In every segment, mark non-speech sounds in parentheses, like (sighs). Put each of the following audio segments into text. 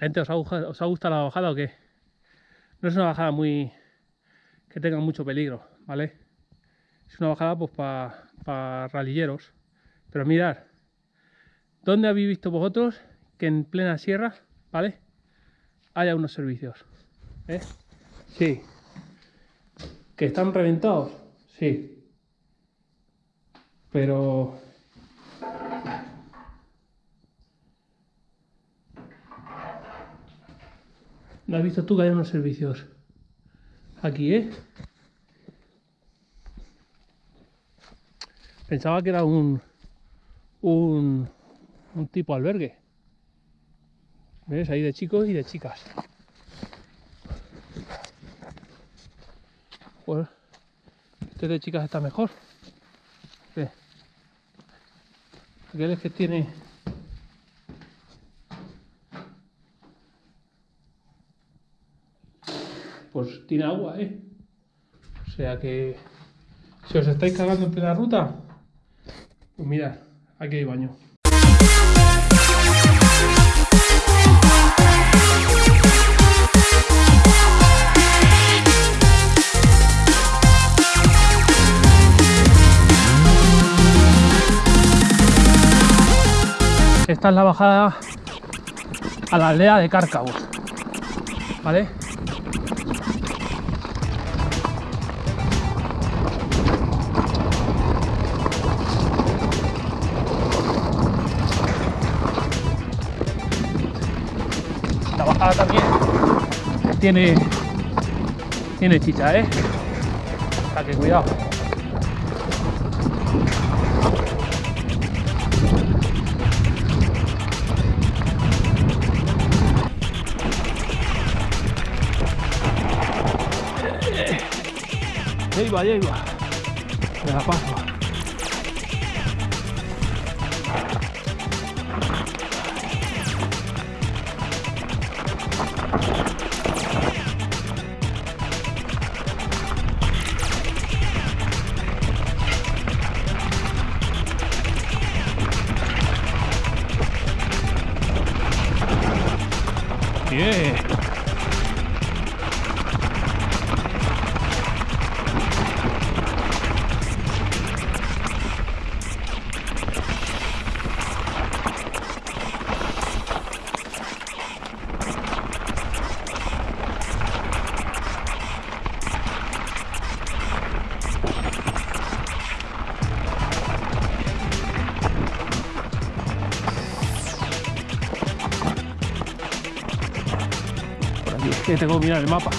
Gente, ¿os ha, ¿os gustado la bajada o qué? No es una bajada muy... que tenga mucho peligro, ¿vale? Es una bajada pues para ralilleros. Pero mirad, ¿dónde habéis visto vosotros que en plena sierra, ¿vale? Haya unos servicios. ¿Eh? Sí. ¿Que están reventados? Sí. Pero ¿No has visto tú que hay unos servicios aquí, eh? Pensaba que era un, un, un tipo albergue. ¿Ves? Ahí de chicos y de chicas. Pues este de chicas está mejor. ¿Qué? Aquel es que tiene pues tiene agua, ¿eh? O sea que si os estáis cagando en plena ruta, pues mirad, aquí hay baño. Esta es la bajada a la aldea de Cárcavos, ¿vale? Tiene tiene chicha, ¿eh? O que cuidado. Ahí va, ahí va. Me la paso. Que tengo que mirar el mapa.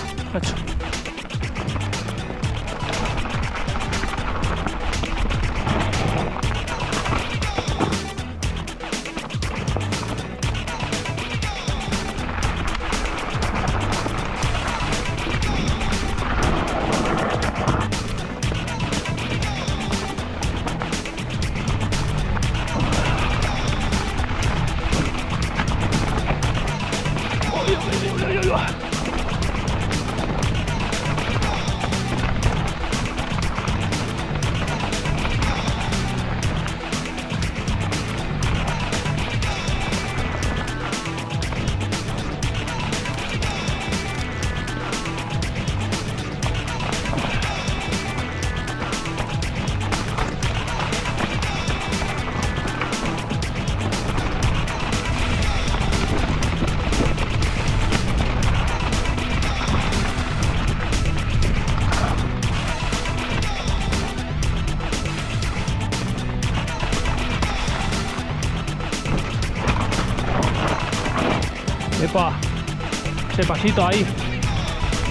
Pasito ahí,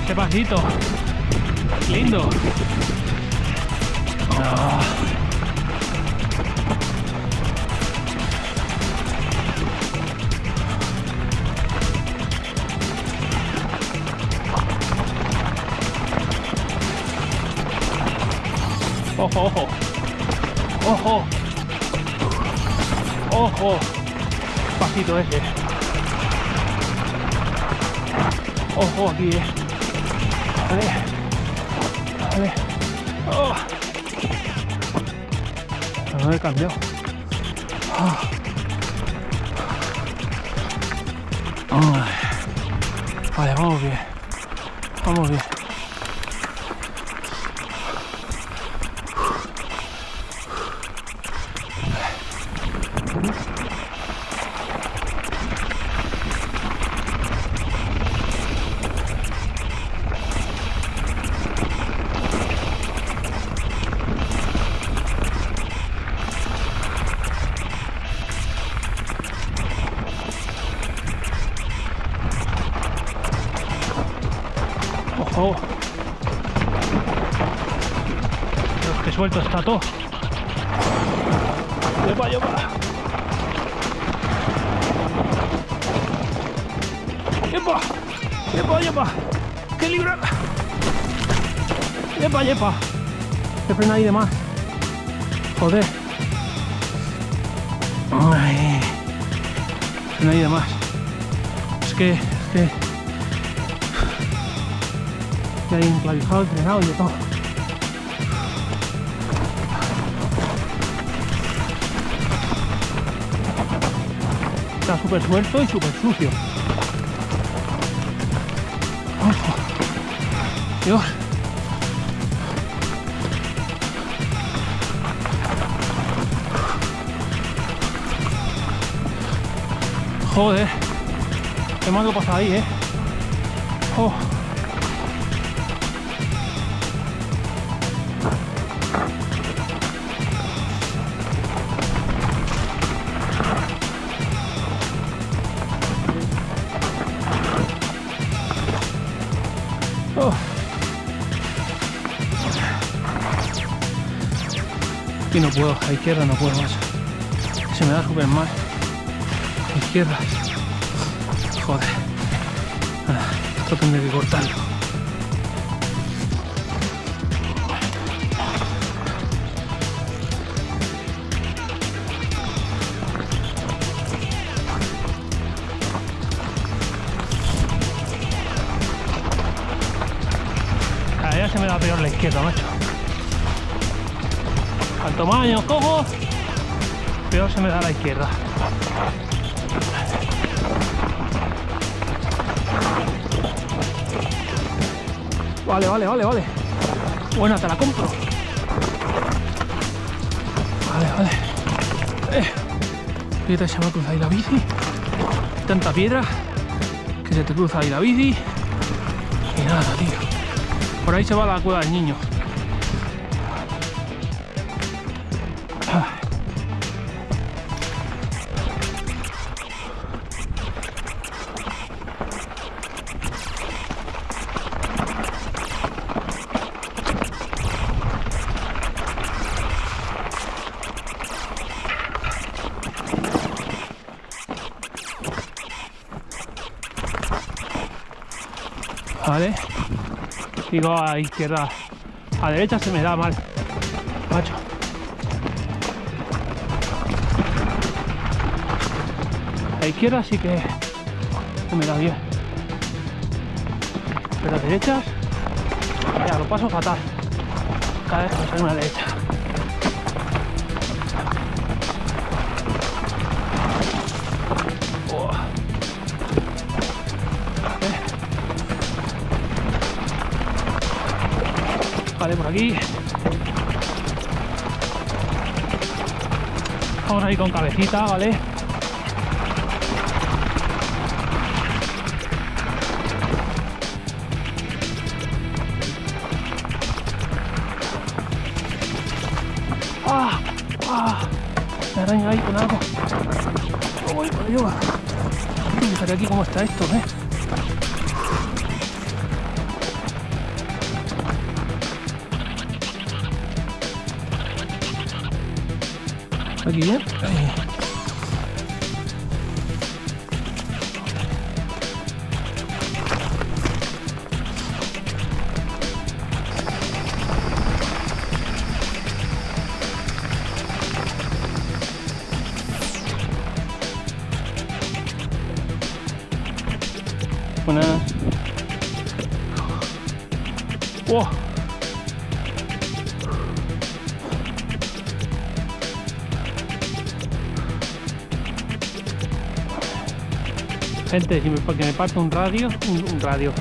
ese pasito, lindo. Ah. Ojo, ojo, ojo, ojo, pasito ese. Ojo aquí, eh. Vale. Vale. Oh. No he cambiado. Oh. Oh. Vale, vamos bien. Vamos bien. Ay. Ahí de más. Es que, es que que hay enclavijado, frenado y de todo. Está súper suelto y súper sucio. Dios. Joder. Qué mal lo pasa ahí, eh. Oh. Oh. Y no puedo, a izquierda no puedo más. Se me da súper mal. Izquierda. Joder. Ah, esto tendré que cortarlo. Cada día se me da peor la izquierda, macho. Cuanto más cojo, peor se me da la izquierda. Vale, vale, vale, vale. Buena, te la compro. Vale, vale. Eh. Fíjate, se me ha cruzado ahí la bici. Tanta piedra que se te cruza ahí la bici. Y nada, tío. Por ahí se va la cueva del niño. Vale. Digo a izquierda. A derecha se me da mal. Macho. A izquierda sí que me da bien. Pero a derechas, ya lo paso fatal. Cada vez que una derecha. Aquí. Vamos a ir con cabecita, ¿vale? ¡Ah! ¡Ah! Me araña ahí con algo. Uy, por Dios. Fíjate aquí cómo está esto, ¿eh? Gente, si me, que me parte un radio, un, un radio,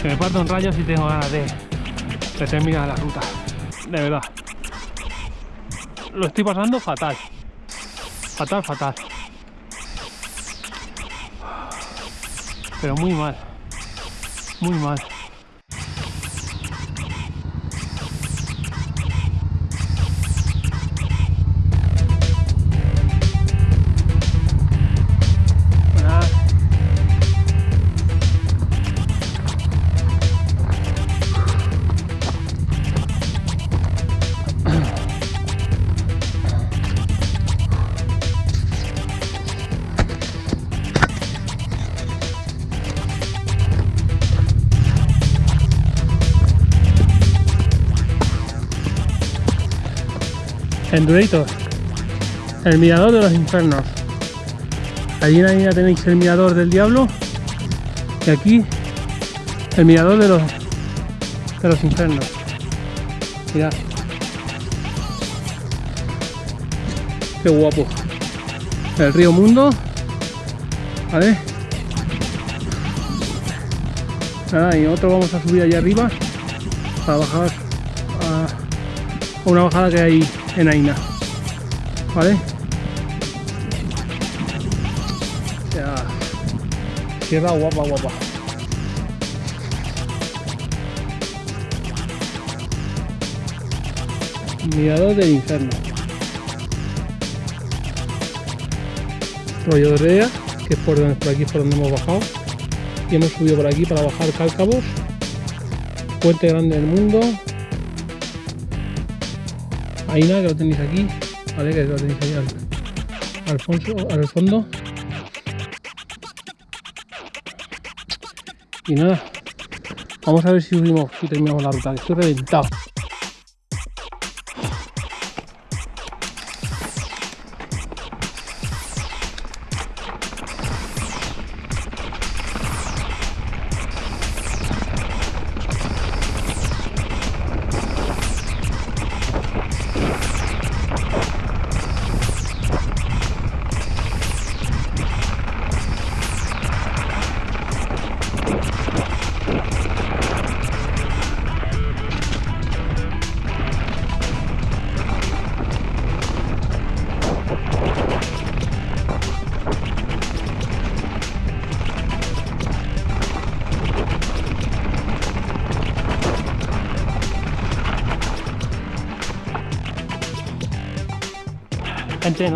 que me parte un rayo si tengo ganas de terminar la ruta. De verdad. Lo estoy pasando fatal. Fatal, fatal. Pero muy mal. Muy mal. Endurator, el mirador de los infiernos. Allí en la línea tenéis el mirador del diablo y aquí el mirador de los de los infiernos. Mirad. Qué guapo. El río Mundo. ¿Vale? Nada, y otro vamos a subir allá arriba para bajar a, una bajada que hay en Aina. ¿Vale? Ya. Tierra guapa, guapa. Mirador del infierno. Rollo de Rea, que es por, donde, por aquí por donde hemos bajado. Y hemos subido por aquí para bajar Cálcabos. Puente grande del mundo. Aina, que lo tenéis aquí, ¿vale? Que lo tenéis ahí al, al, fondo, al fondo. Y nada, vamos a ver si subimos, si terminamos la ruta, que estoy reventado.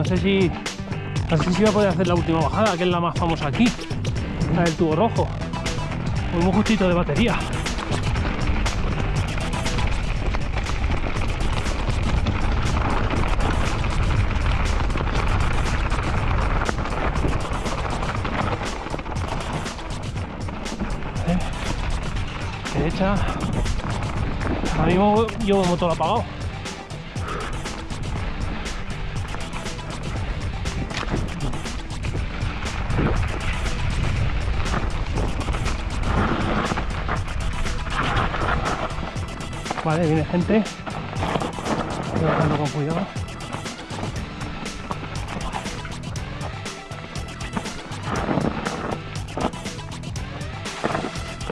No sé si. No sé si a poder hacer la última bajada, que es la más famosa aquí. La del tubo rojo. Muy, muy justito de batería. ¿Eh? Derecha. Ahora mismo llevo el motor apagado. Vale, viene gente. Estoy bajando con cuidado.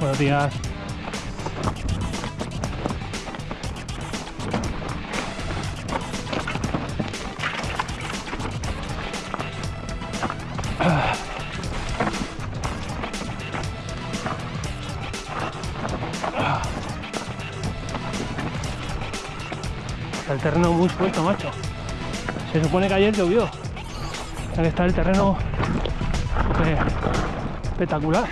Buenos días. Terreno muy suelto, macho. Se supone que ayer llovió. Sea que está el terreno súper espectacular.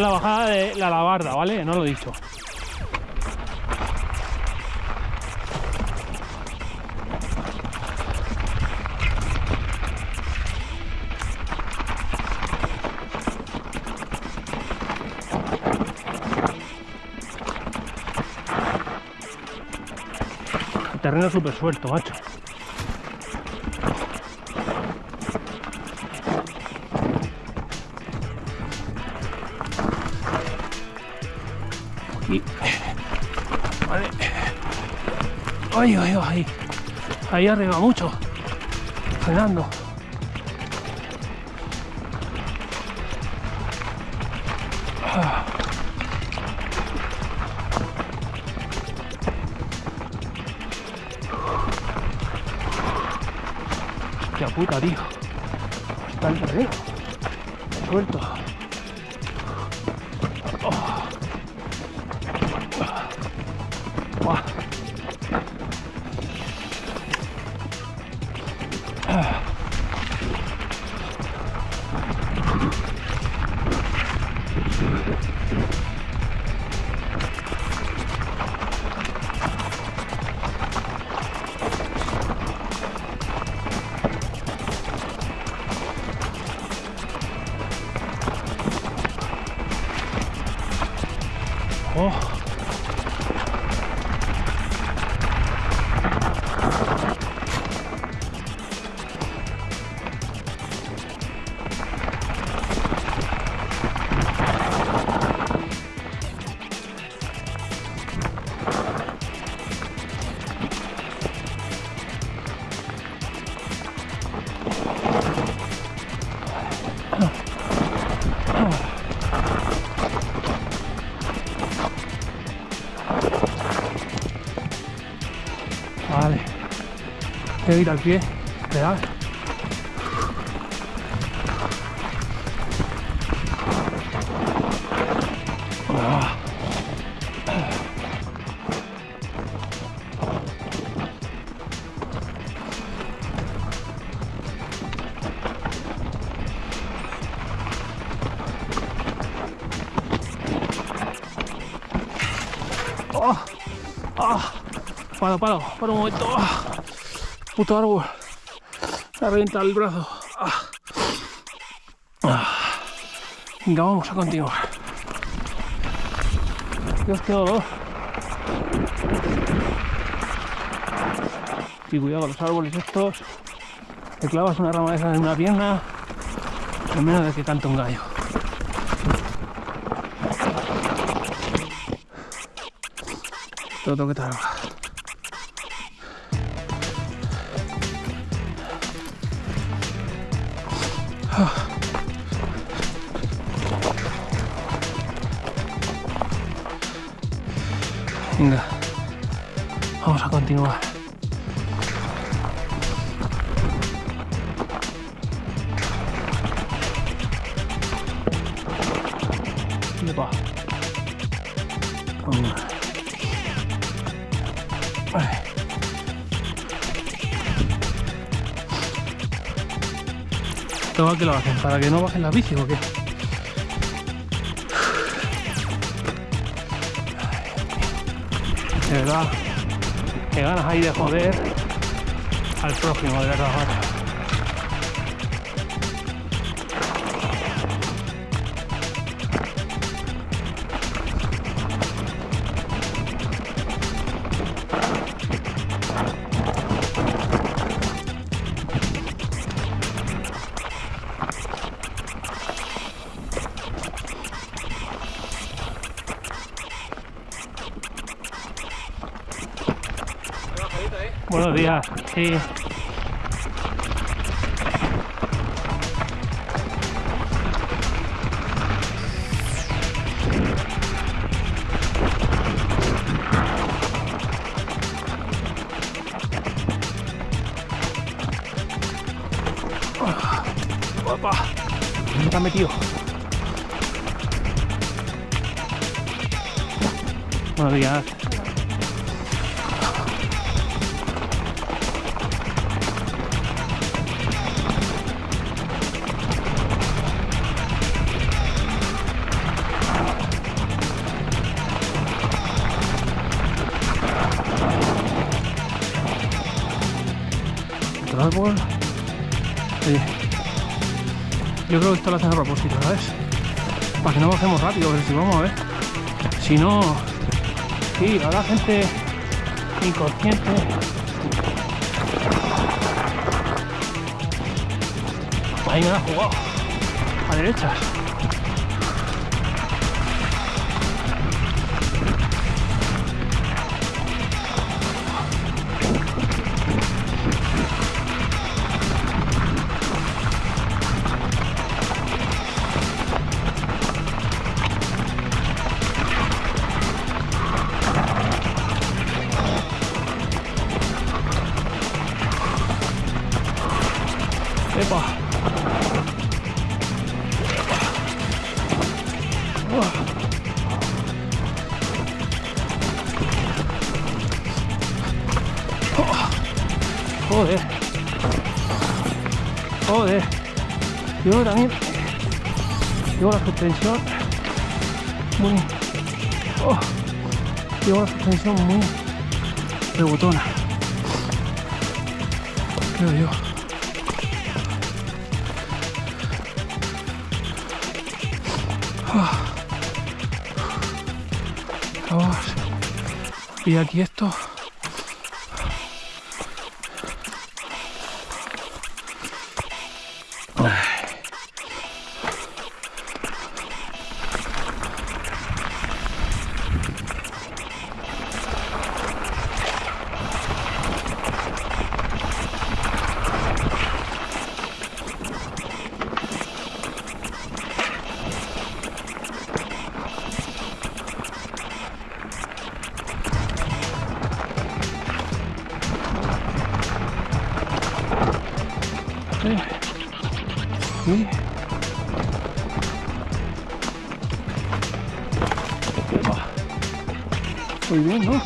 La bajada de la labarda, ¿vale? No lo he dicho. Terreno súper suelto, macho. Ay, ay, ay. Ahí arriba mucho. Frenando. Ah. Hostia puta, tío. Está el terreno. Suelto. Tengo que ir al pie. Real. Ah. Oh. Ah. Paro, paro, paro un momento. Puto árbol. Me ha reventado el brazo. Ah. Ah. Venga, vamos a continuar. Dios, qué dolor. Y cuidado con los árboles estos. Te clavas una rama de esas en una pierna. En menos de que canta un gallo. Todo tengo que trabajar. Venga, vamos a continuar. Para que no bajen la bici o qué. De verdad, que ganas ahí de joder al prójimo, de verdad. Buenos días, sí. Opa, ¿dónde te has metido? Buenos días. Creo esto lo hacen a propósito, ¿sabes? Para que no bajemos rápido, pero si vamos a ver. Si no, sí, la gente inconsciente. Ahí me la ha jugado. A derecha. También. Llevo la suspensión muy. Oh, llevo la suspensión muy rebotona. Creo yo. Ah. Vamos. Y aquí esto. Sí. Muy bien,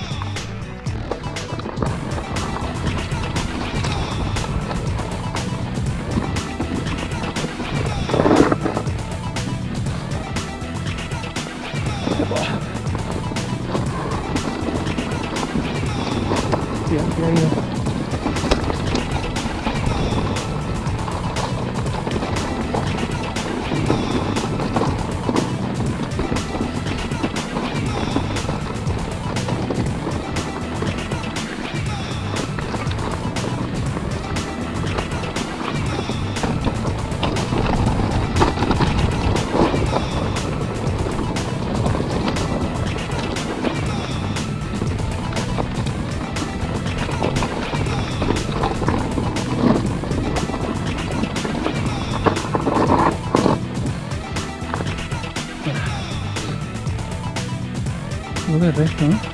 No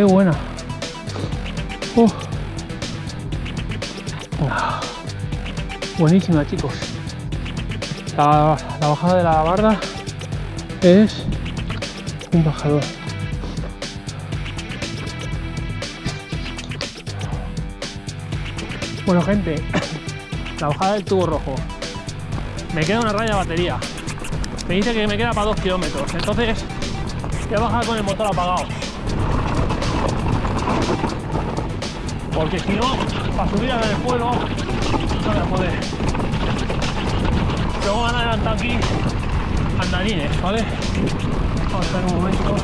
Qué buena. Ah. Buenísima, chicos. La, la bajada de la barda es un bajador. Bueno, gente, (coughs) la bajada del tubo rojo. Me queda una raya de batería. Me dice que me queda para 2 kilómetros. Entonces, voy a bajar con el motor apagado. Porque si no, para subir a ver el pueblo, no voy a poder. Luego van a adelantar aquí andarines, ¿vale? Vamos a ver un momento.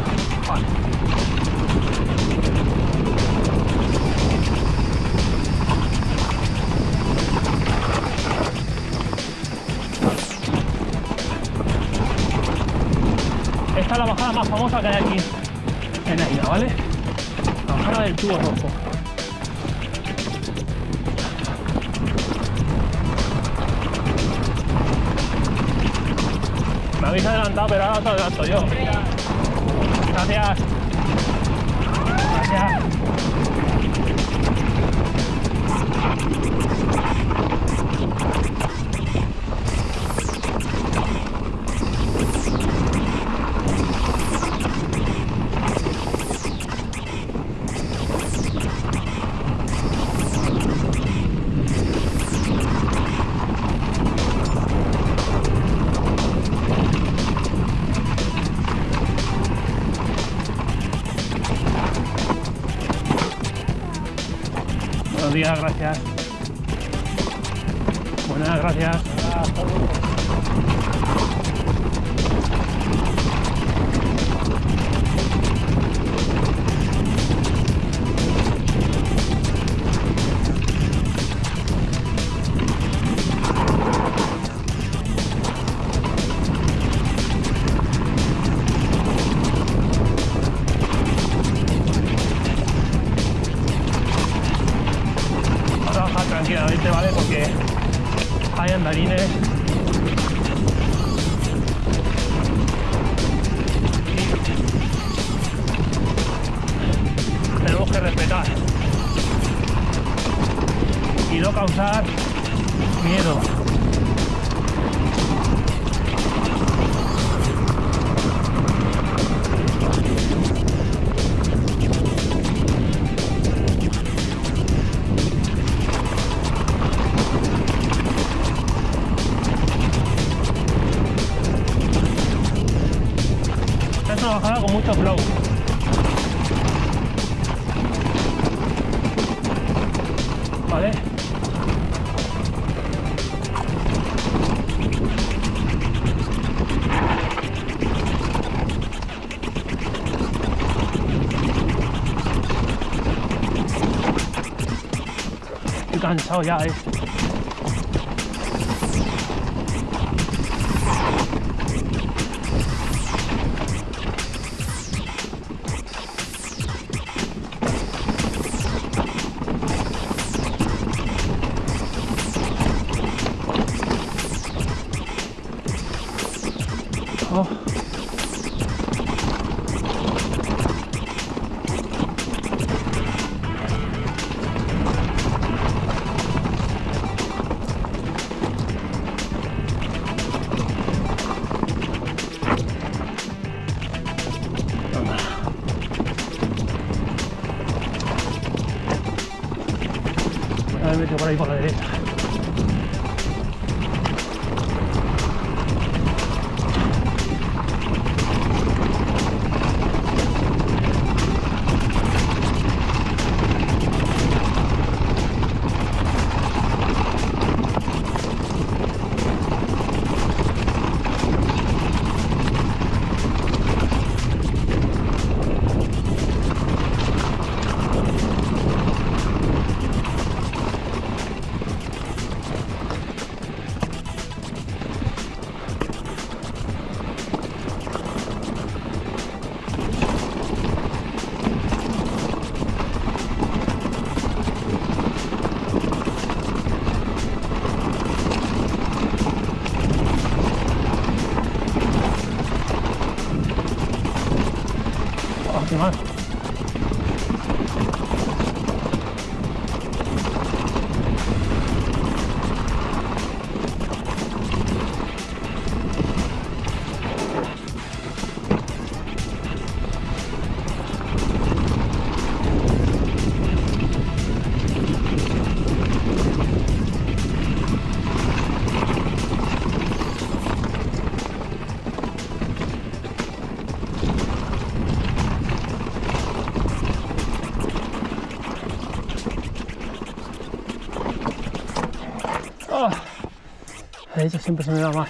Esta es la bajada más famosa que hay aquí en la ¿vale? La bajada del tubo rojo. Habéis adelantado, pero ahora os adelanto yo. Gracias. Gracias. Gracias. Buenas, gracias. Hay andarines. Y Estoy cansado Ahora me meto derecha siempre se me da mal.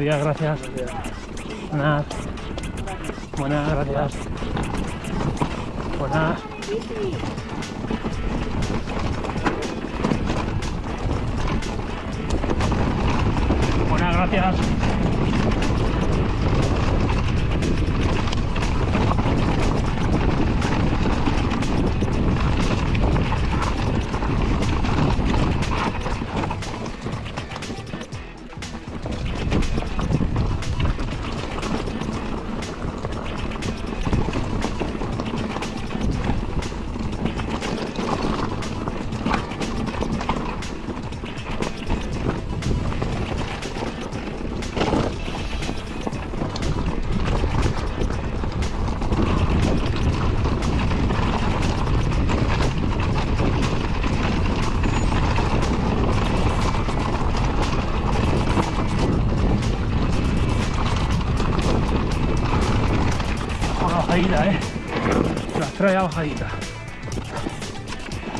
Días, gracias. Buenas. Buenas, gracias. Buenas. Buenas, gracias. A bajadita.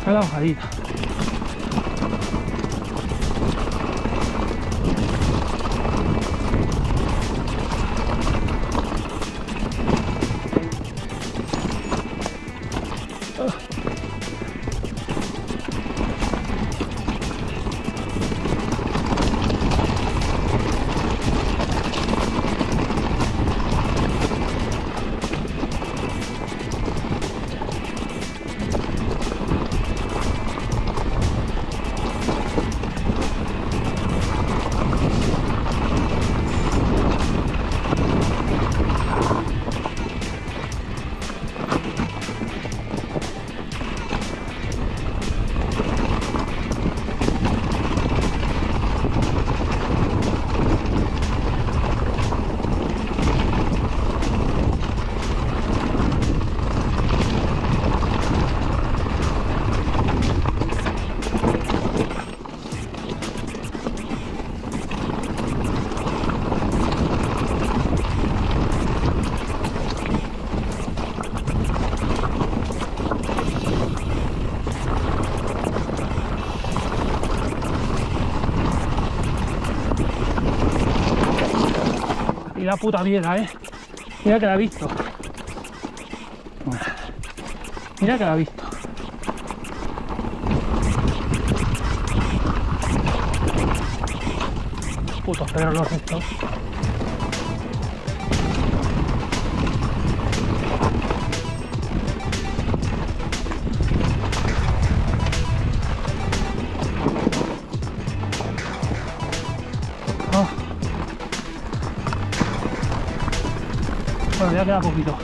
Trae la bajadita. La puta mierda, eh. Mira que la ha visto. Mira que la ha visto. Putos perros estos. Ya queda poquito.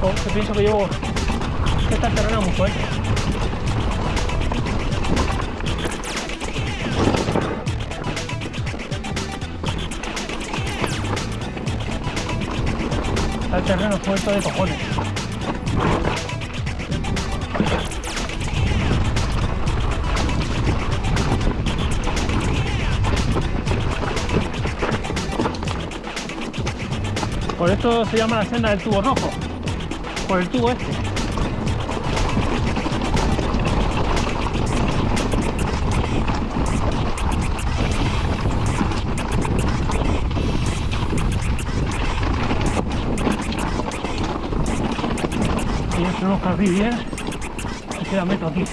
Oh, pienso que llevo... que está terreno muy fuerte. Está el terreno suelto de cojones. Esto se llama la senda del tubo rojo. Por el tubo este. Y esto no carrí bien. Y se la meto aquí.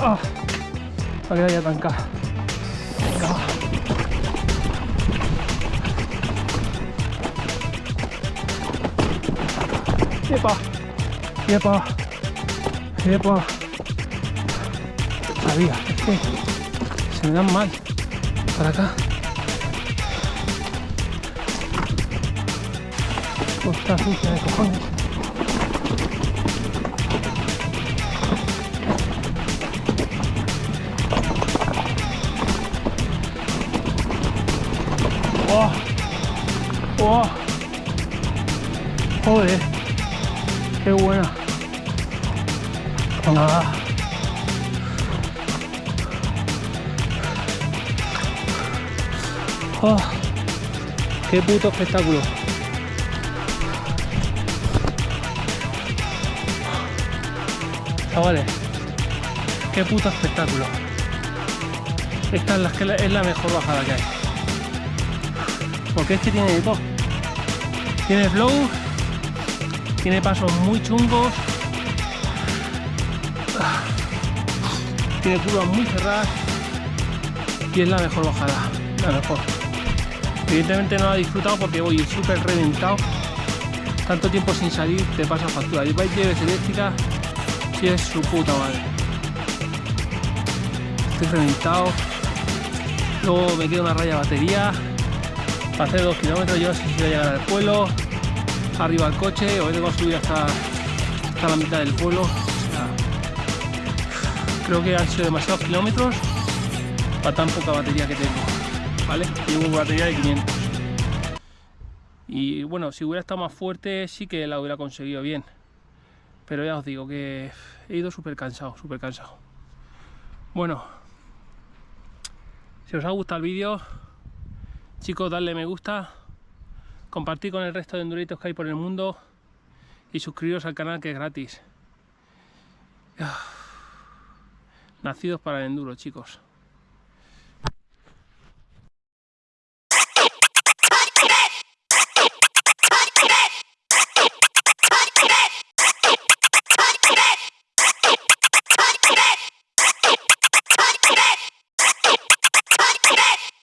Ah, para que vaya tancada. 예뻐 예뻐 예뻐 la se me dan mal. Para acá. De cojones oh, oh. joder. ¡Qué buena! ¡Ah! ¡Oh! ¡Qué puto espectáculo! Chavales, qué puto espectáculo. Esta es la, es la mejor bajada que hay. Porque es que tiene de todo. Tiene flow, tiene pasos muy chungos, tiene curvas muy cerradas y es la mejor bajada, la mejor. Evidentemente no la he disfrutado porque voy súper reventado. Tanto tiempo sin salir te pasa factura. Y vais lleves eléctrica si es su puta madre. Estoy reventado. Luego me queda una raya batería. Para hacer dos kilómetros yo no sé si voy a llegar al pueblo. Arriba al coche o tengo que subir hasta, hasta la mitad del pueblo. Creo que han sido demasiados kilómetros para tan poca batería que tengo. ¿Vale? Llevo batería de 500. Y bueno, si hubiera estado más fuerte sí que la hubiera conseguido bien. Pero ya os digo que he ido súper cansado, súper cansado. Bueno, si os ha gustado el vídeo, chicos, dadle me gusta, compartir con el resto de enduritos que hay por el mundo y suscribiros al canal que es gratis. (sighs) Nacidos para el enduro, chicos.